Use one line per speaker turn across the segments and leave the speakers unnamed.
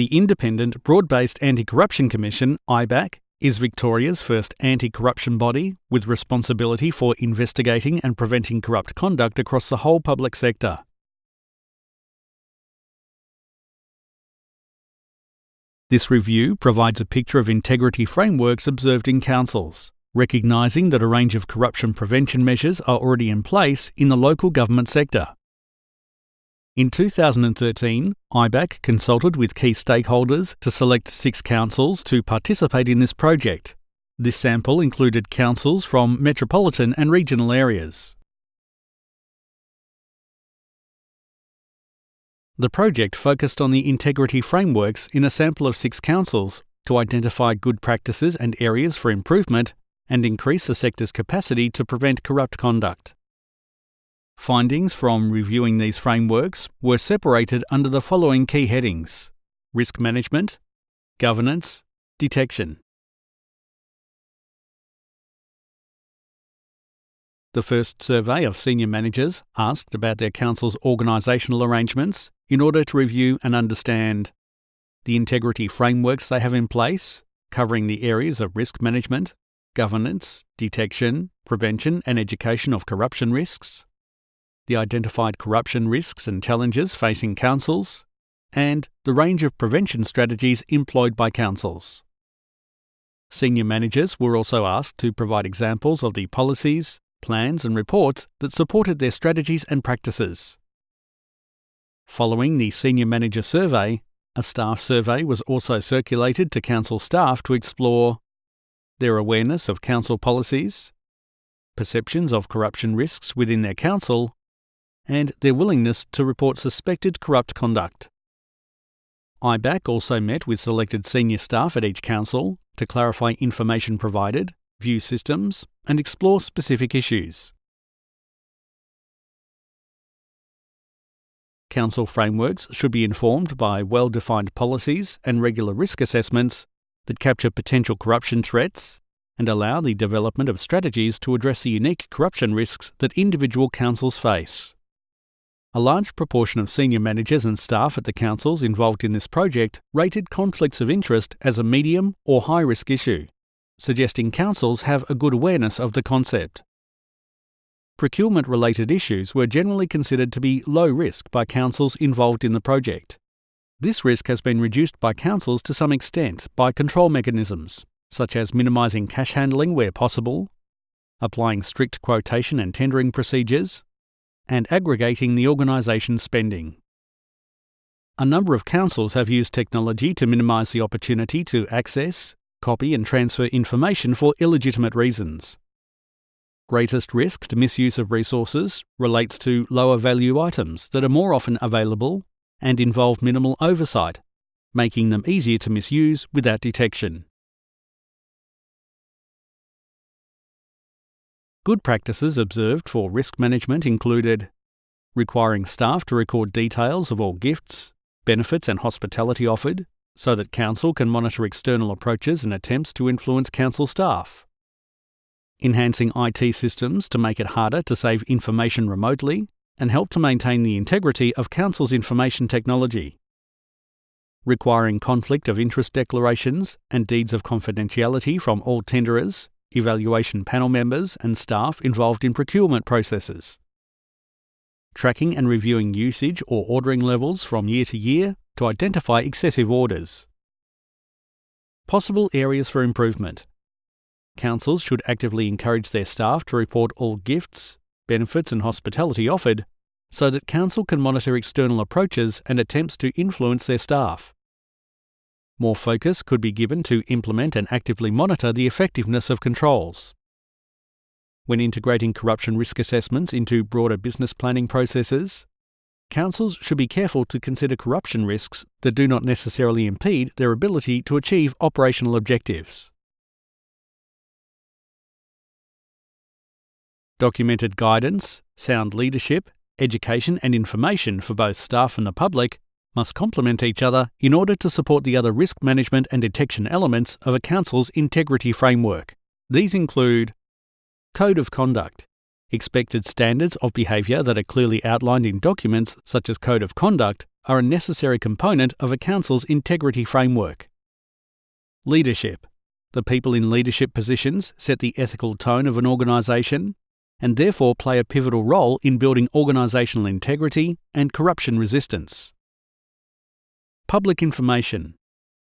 The Independent Broad Based Anti Corruption Commission, IBAC, is Victoria's first anti corruption body with responsibility for investigating and preventing corrupt conduct across the whole public sector. This review provides a picture of integrity frameworks observed in councils, recognising that a range of corruption prevention measures are already in place in the local government sector. In 2013, IBAC consulted with key stakeholders to select six councils to participate in this project. This sample included councils from metropolitan and regional areas. The project focused on the integrity frameworks in a sample of six councils to identify good practices and areas for improvement and increase the sector's capacity to prevent corrupt conduct. Findings from reviewing these frameworks were separated under the following key headings risk management, governance, detection. The first survey of senior managers asked about their council's organisational arrangements in order to review and understand the integrity frameworks they have in place, covering the areas of risk management, governance, detection, prevention, and education of corruption risks, the identified corruption risks and challenges facing councils, and the range of prevention strategies employed by councils. Senior managers were also asked to provide examples of the policies, plans, and reports that supported their strategies and practices. Following the Senior Manager Survey, a staff survey was also circulated to Council staff to explore their awareness of Council policies, perceptions of corruption risks within their Council, and their willingness to report suspected corrupt conduct. IBAC also met with selected senior staff at each council to clarify information provided, view systems, and explore specific issues. Council frameworks should be informed by well defined policies and regular risk assessments that capture potential corruption threats and allow the development of strategies to address the unique corruption risks that individual councils face. A large proportion of senior managers and staff at the councils involved in this project rated conflicts of interest as a medium or high risk issue suggesting councils have a good awareness of the concept. Procurement related issues were generally considered to be low risk by councils involved in the project. This risk has been reduced by councils to some extent by control mechanisms, such as minimising cash handling where possible, applying strict quotation and tendering procedures, and aggregating the organisation's spending. A number of councils have used technology to minimise the opportunity to access, copy and transfer information for illegitimate reasons. Greatest risk to misuse of resources relates to lower value items that are more often available and involve minimal oversight, making them easier to misuse without detection. Good practices observed for risk management included requiring staff to record details of all gifts, benefits, and hospitality offered, so that Council can monitor external approaches and attempts to influence Council staff. Enhancing IT systems to make it harder to save information remotely and help to maintain the integrity of Council's information technology. Requiring conflict of interest declarations and deeds of confidentiality from all tenderers, evaluation panel members, and staff involved in procurement processes. Tracking and reviewing usage or ordering levels from year to year to identify excessive orders. Possible areas for improvement. Councils should actively encourage their staff to report all gifts, benefits, and hospitality offered so that Council can monitor external approaches and attempts to influence their staff. More focus could be given to implement and actively monitor the effectiveness of controls. When integrating corruption risk assessments into broader business planning processes, councils should be careful to consider corruption risks that do not necessarily impede their ability to achieve operational objectives. Documented guidance, sound leadership, education, and information for both staff and the public must complement each other in order to support the other risk management and detection elements of a council's integrity framework. These include Code of Conduct, expected standards of behaviour that are clearly outlined in documents such as Code of Conduct are a necessary component of a council's integrity framework. Leadership. The people in leadership positions set the ethical tone of an organisation and therefore play a pivotal role in building organisational integrity and corruption resistance. Public information.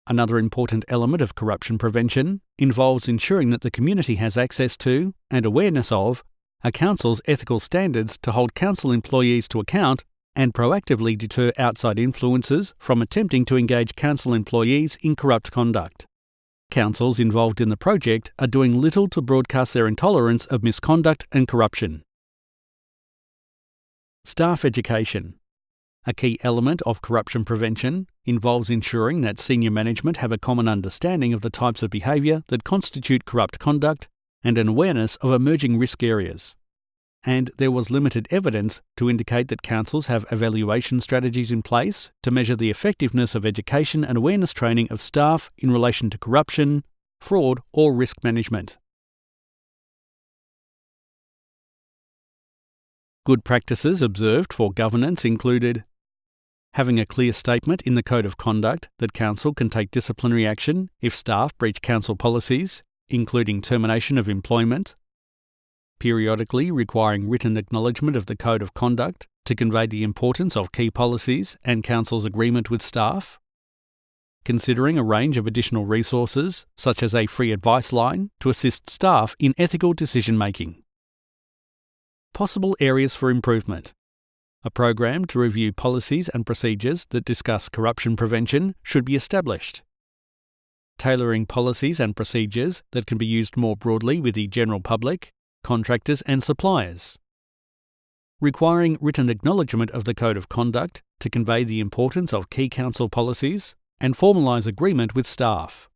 Another important element of corruption prevention involves ensuring that the community has access to and awareness of a council's ethical standards to hold council employees to account and proactively deter outside influences from attempting to engage council employees in corrupt conduct. Councils involved in the project are doing little to broadcast their intolerance of misconduct and corruption. Staff education. A key element of corruption prevention involves ensuring that senior management have a common understanding of the types of behaviour that constitute corrupt conduct and an awareness of emerging risk areas. And there was limited evidence to indicate that councils have evaluation strategies in place to measure the effectiveness of education and awareness training of staff in relation to corruption, fraud, or risk management. Good practices observed for governance included having a clear statement in the Code of Conduct that Council can take disciplinary action if staff breach Council policies, including termination of employment, periodically requiring written acknowledgement of the Code of Conduct to convey the importance of key policies and Council's agreement with staff, considering a range of additional resources, such as a free advice line, to assist staff in ethical decision making. Possible areas for improvement. A program to review policies and procedures that discuss corruption prevention should be established. Tailoring policies and procedures that can be used more broadly with the general public, contractors, and suppliers. Requiring written acknowledgement of the Code of Conduct to convey the importance of key council policies and formalise agreement with staff.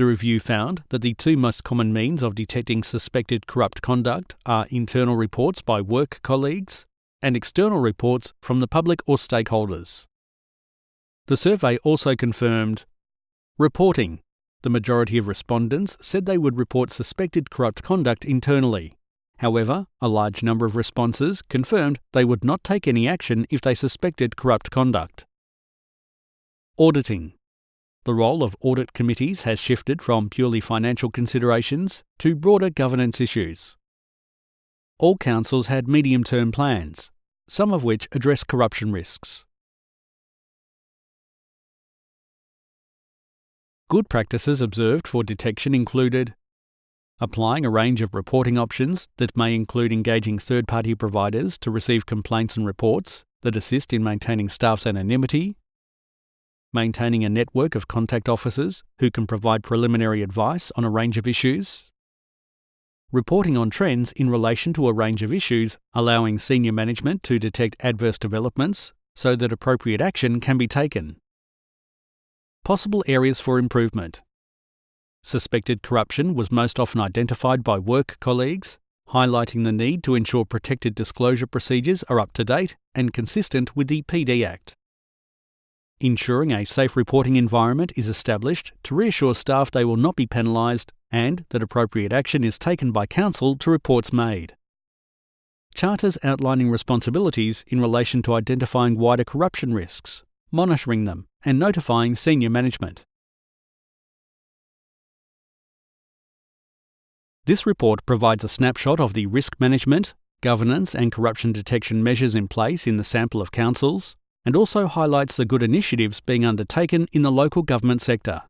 The review found that the two most common means of detecting suspected corrupt conduct are internal reports by work colleagues and external reports from the public or stakeholders. The survey also confirmed reporting. The majority of respondents said they would report suspected corrupt conduct internally. However, a large number of responses confirmed they would not take any action if they suspected corrupt conduct. Auditing. The role of audit committees has shifted from purely financial considerations to broader governance issues. All councils had medium term plans, some of which address corruption risks. Good practices observed for detection included applying a range of reporting options that may include engaging third party providers to receive complaints and reports that assist in maintaining staff's anonymity maintaining a network of contact officers who can provide preliminary advice on a range of issues, reporting on trends in relation to a range of issues, allowing senior management to detect adverse developments so that appropriate action can be taken. Possible areas for improvement. Suspected corruption was most often identified by work colleagues, highlighting the need to ensure protected disclosure procedures are up to date and consistent with the PD Act ensuring a safe reporting environment is established to reassure staff they will not be penalised and that appropriate action is taken by Council to reports made. Charters outlining responsibilities in relation to identifying wider corruption risks, monitoring them, and notifying senior management. This report provides a snapshot of the risk management, governance, and corruption detection measures in place in the sample of councils, and also highlights the good initiatives being undertaken in the local government sector.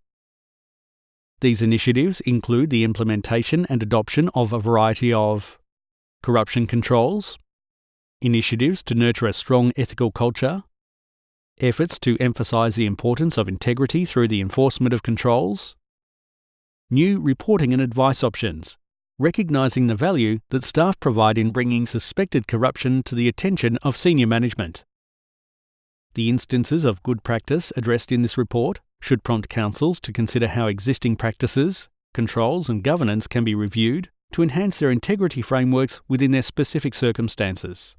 These initiatives include the implementation and adoption of a variety of corruption controls, initiatives to nurture a strong ethical culture, efforts to emphasise the importance of integrity through the enforcement of controls, new reporting and advice options, recognising the value that staff provide in bringing suspected corruption to the attention of senior management. The instances of good practice addressed in this report should prompt councils to consider how existing practices, controls, and governance can be reviewed to enhance their integrity frameworks within their specific circumstances.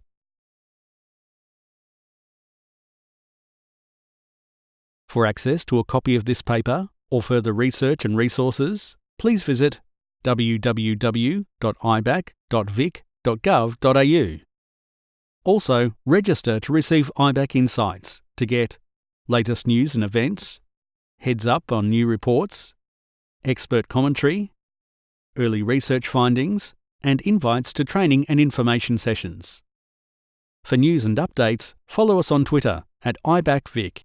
For access to a copy of this paper or further research and resources, please visit www.ibac.vic.gov.au. Also, register to receive IBAC insights to get latest news and events, heads up on new reports, expert commentary, early research findings, and invites to training and information sessions. For news and updates, follow us on Twitter at IBACVic.